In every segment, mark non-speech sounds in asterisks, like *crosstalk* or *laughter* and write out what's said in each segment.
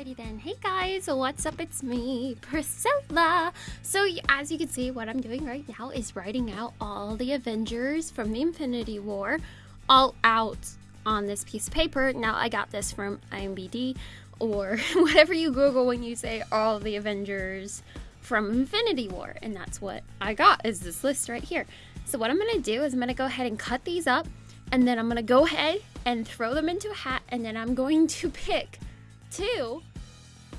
Alrighty then. Hey guys, what's up? It's me, Priscilla. So as you can see, what I'm doing right now is writing out all the Avengers from the Infinity War all out on this piece of paper. Now I got this from IMBD or *laughs* whatever you Google when you say all the Avengers from Infinity War. And that's what I got is this list right here. So what I'm going to do is I'm going to go ahead and cut these up and then I'm going to go ahead and throw them into a hat and then I'm going to pick two.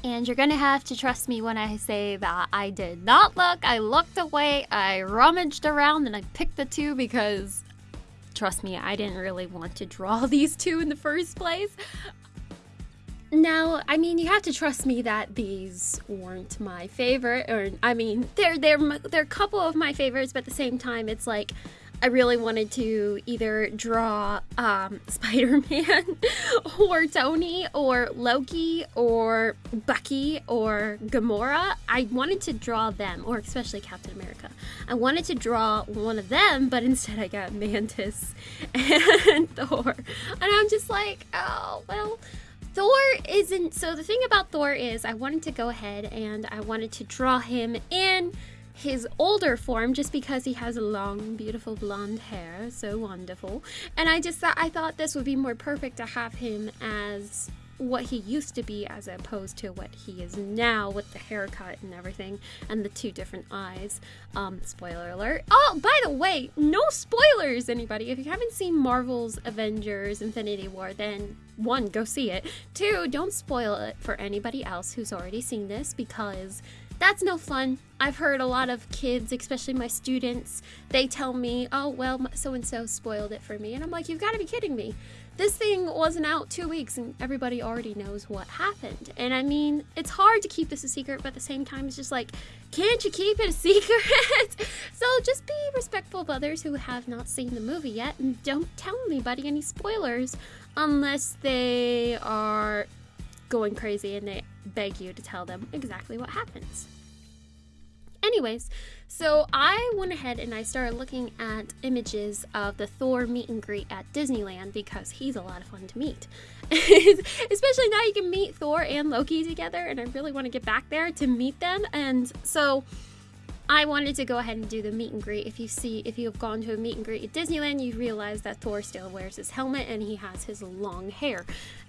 And you're gonna have to trust me when I say that I did not look. I looked away, I rummaged around, and I picked the two because, trust me, I didn't really want to draw *laughs* these two in the first place. Now, I mean, you have to trust me that these weren't my favorite, or I mean, they're they're they're a couple of my favorites, but at the same time, it's like I really wanted to either draw um, *laughs* Spider Man or Tony or Loki or Bucky or Gamora. I wanted to draw them, or especially Captain America. I wanted to draw one of them, but instead I got Mantis *laughs* and Thor. And I'm just like, oh, well. Thor isn't. So, the thing about Thor is, I wanted to go ahead and I wanted to draw him in his older form just because he has long, beautiful blonde hair. So wonderful. And I just thought I thought this would be more perfect to have him as what he used to be as opposed to what he is now with the haircut and everything and the two different eyes. Um, spoiler alert. Oh, by the way, no spoilers, anybody. If you haven't seen Marvel's Avengers Infinity War, then one, go see it. Two, don't spoil it for anybody else who's already seen this because that's no fun. I've heard a lot of kids, especially my students, they tell me, oh, well, so and so spoiled it for me. And I'm like, you've got to be kidding me. This thing wasn't out two weeks and everybody already knows what happened. And I mean, it's hard to keep this a secret, but at the same time, it's just like, can't you keep it a *laughs* secret? so just be respectful of others who have not seen the movie yet and don't tell anybody any spoilers unless they are going crazy and they beg you to tell them exactly what happens. Anyways, so I went ahead and I started looking at images of the Thor meet and greet at Disneyland because he's a lot of fun to meet. *laughs* Especially now you can meet Thor and Loki together, and I really want to get back there to meet them. And so I wanted to go ahead and do the meet and greet. If you see, if you have gone to a meet and greet at Disneyland, you realize that Thor still wears his helmet and he has his long hair.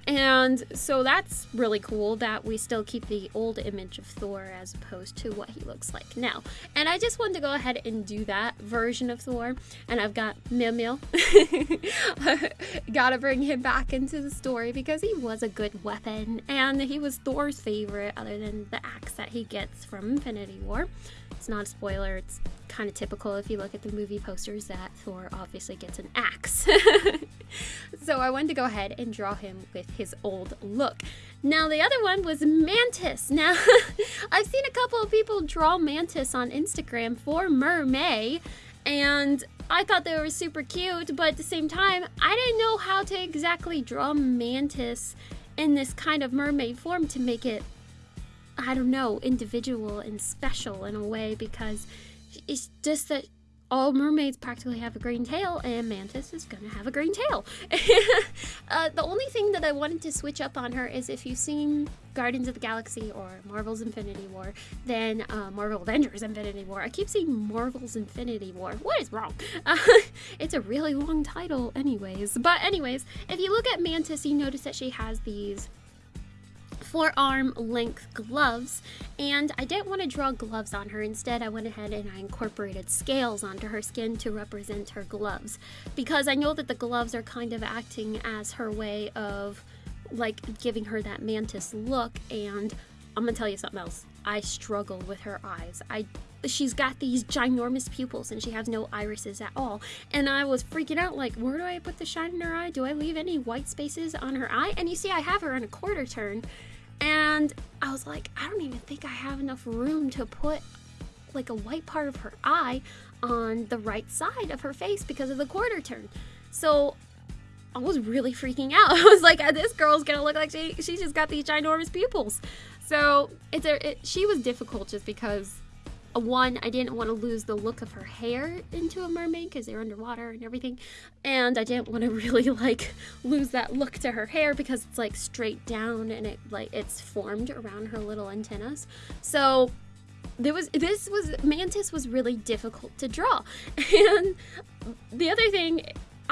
And so that's really cool that we still keep the old image of Thor as opposed to what he looks like now. And I just wanted to go ahead and do that version of Thor. And I've got Mil Mil. *laughs* Gotta bring him back into the story because he was a good weapon and he was Thor's favorite, other than the axe that he gets from Infinity War. It's not a spoiler, it's kind of typical if you look at the movie posters that Thor obviously gets an axe. *laughs* so I wanted to go ahead and draw him with his old look. Now the other one was Mantis. Now *laughs* I've seen a couple of people draw Mantis on Instagram for Mermay and I thought they were super cute, but at the same time, I didn't know how to exactly draw Mantis in this kind of mermaid form to make it I don't know, individual and special in a way because it's just that all mermaids practically have a green tail, and Mantis is gonna have a green tail. *laughs* uh, the only thing that I wanted to switch up on her is if you've seen Guardians of the Galaxy or Marvel's Infinity War, then uh, Marvel Avengers Infinity War. I keep saying Marvel's Infinity War. What is wrong? Uh, *laughs* it's a really long title, anyways. But, anyways, if you look at Mantis, you notice that she has these forearm length gloves and I didn't want to draw gloves on her. Instead, I went ahead and I incorporated scales onto her skin to represent her gloves because I know that the gloves are kind of acting as her way of like giving her that mantis look and I'm gonna tell you something else. I struggle with her eyes. I she's got these ginormous pupils and she has no irises at all. And I was freaking out like, where do I put the shine in her eye? Do I leave any white spaces on her eye? And you see I have her in a quarter turn and I was like, I don't even think I have enough room to put like a white part of her eye on the right side of her face because of the quarter turn. So I was really freaking out. *laughs* I was like, this girl's gonna look like she she just got these ginormous pupils. So it's a it, she was difficult just because one, I didn't want to lose the look of her hair into a mermaid because they're underwater and everything. And I didn't want to *laughs* really like lose that look to her hair because it's like straight down and it like it's formed around her little antennas. So there was this was mantis was really difficult to draw. *laughs* And the other thing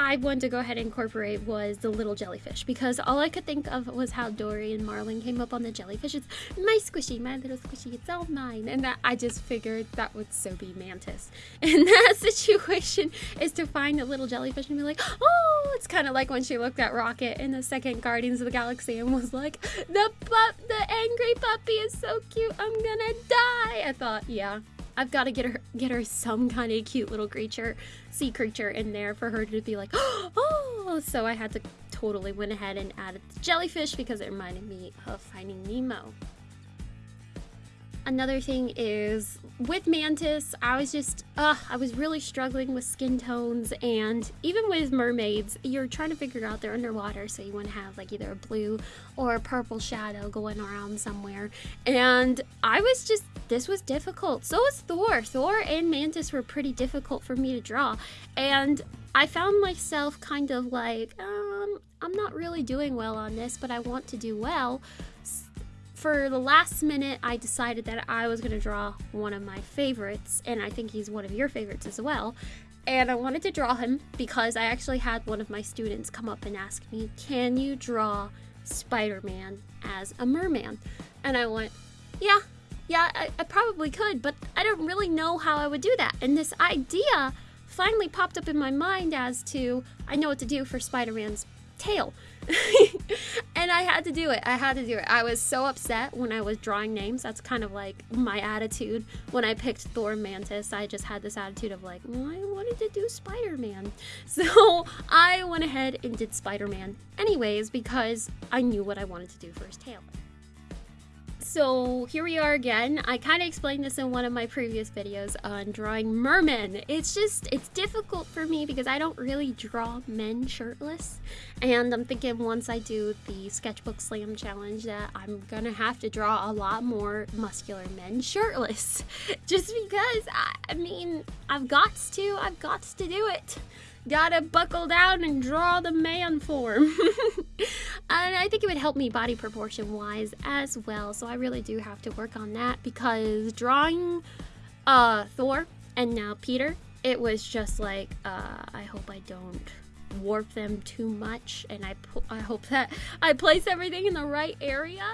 I wanted to go ahead and incorporate was the little jellyfish because all I could think of was how Dory and Marlin came up on the jellyfish. It's my squishy, my little squishy, it's all mine. And that I just figured that would so be Mantis. *laughs* And that situation is to find a little jellyfish and be like, oh, it's kind of like when she looked at Rocket in the second Guardians of the Galaxy and was like, the pup, the angry puppy is so cute, I'm gonna die. I thought, yeah, I've got to get her get her some kind of cute little creature, sea creature in there for her to be like, *gasps* oh. So I had to totally went ahead and added the jellyfish because it reminded me of Finding Nemo. Another thing is with Mantis, I was just, uh, I was really struggling with skin tones, and even with mermaids, you're trying to figure out they're underwater, so you want to have like either a blue or a purple shadow going around somewhere. And I was just, this was difficult. So was Thor. Thor and Mantis were pretty difficult for me to draw, and I found myself kind of like, um, I'm not really doing well on this, but I want to do well for the last minute, I decided that I was going to draw one of my favorites, and I think he's one of your favorites as well. And I wanted to draw him because I actually had one of my students come up and ask me, Can you draw Spider Man as a merman? And I went, Yeah, yeah, I, I probably could, but I don't really know how I would do that. And this idea finally popped up in my mind as to I know what to do for Spider Man's tail. *laughs* and I had to do it. I had to do it. I was so upset when I was drawing names. That's kind of like my attitude when I picked Thor Mantis. I just had this attitude of like, well, I wanted to do Spider Man. *laughs* So I went ahead and did Spider Man anyways because I knew what I wanted to do for his tail so here we are again. I kind of explained this in one of my previous videos on drawing mermen. It's just, it's difficult for me because I don't really draw men shirtless. And I'm thinking once I do the sketchbook slam challenge that I'm gonna have to draw a lot more muscular men shirtless. *laughs* just because, I, I mean, I've got to, I've got to do it gotta buckle down and draw the man form. *laughs* and I think it would help me body proportion wise as well. So I really do have to work on that because drawing uh, Thor and now Peter, it was just like, uh, I hope I don't warp them too much and I, I hope that *laughs* I place everything in the right area.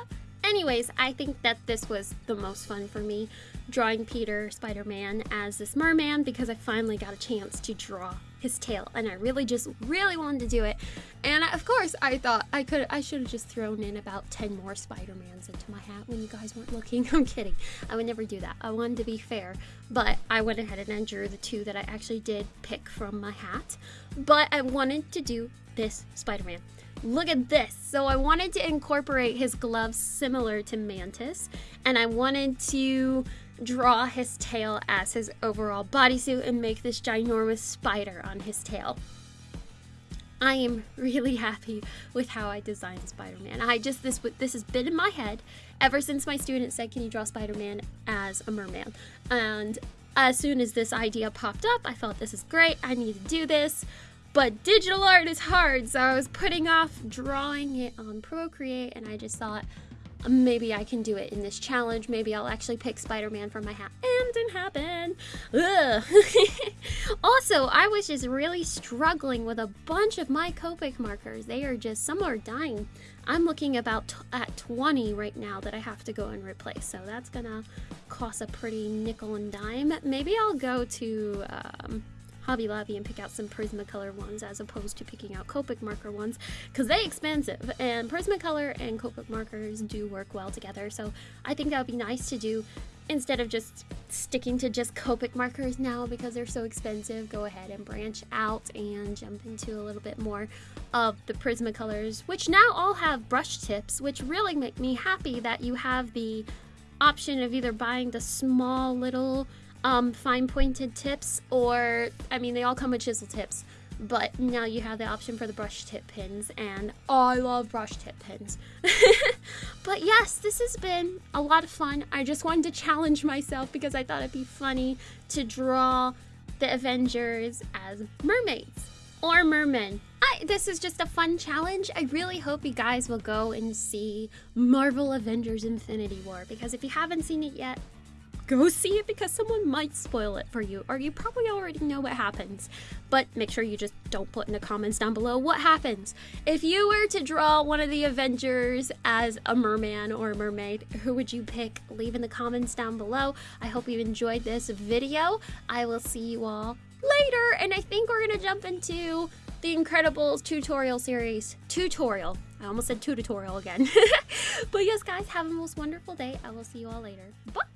Anyways, I think that this was the most fun for me drawing Peter Spider Man as this merman because I finally got a chance to draw his tail and I really just really wanted to do it. And of course I thought I could I should have just thrown in about 10 more Spider-Mans into my hat when you guys weren't looking. *laughs* I'm kidding. I would never do that. I wanted to be fair but I went ahead and drew the two that I actually did pick from my hat. But I wanted to do this Spider-Man Look at this. So I wanted to incorporate his gloves similar to Mantis, and I wanted to draw his tail as his overall bodysuit and make this ginormous spider on his tail. I am really happy with how I designed Spider-Man. I just this this has been in my head ever since my student said, "Can you draw Spider-Man as a merman?" And as soon as this idea popped up, I felt this is great. I need to do this. But digital art is hard, so I was putting off drawing it on Procreate and I just thought, maybe I can do it in this challenge. Maybe I'll actually pick Spider-Man from my hat. And didn't happen. *laughs* also, I was just really struggling with a bunch of my Copic markers. They are just, some are dying. I'm looking about at 20 right now that I have to go and replace. So that's gonna cost a pretty nickel and dime. Maybe I'll go to, um, Hobby Lobby and pick out some Prismacolor ones as opposed to picking out Copic marker ones because they're expensive and Prismacolor and Copic markers do work well together. So I think that would be nice to do instead of just sticking to just Copic markers now because they're so expensive, go ahead and branch out and jump into a little bit more of the Prismacolors, which now all have brush tips, which really make me happy that you have the option of either buying the small little um, fine pointed tips, or I mean, they all come with chisel tips. but now you have the option for the brush tip pins, and I love brush tip pins. *laughs* but yes, this has been a lot of fun. I just wanted to challenge myself because I thought it'd be funny to draw the Avengers as mermaids or mermen. I, this is just a fun challenge. I really hope you guys will go and see Marvel Avengers Infinity War because if you haven't seen it yet, go see it because someone might spoil it for you, or you probably already know what happens. But make sure you just don't put in the comments down below what happens. If you were to draw one of the Avengers as a merman or a mermaid, who would you pick? Leave in the comments down below. I hope you enjoyed this video. I will see you all later, and I think we're gonna jump into the Incredibles tutorial series. Tutorial. I almost said tutorial again. *laughs* but yes, guys, have a most wonderful day. I will see you all later. Bye!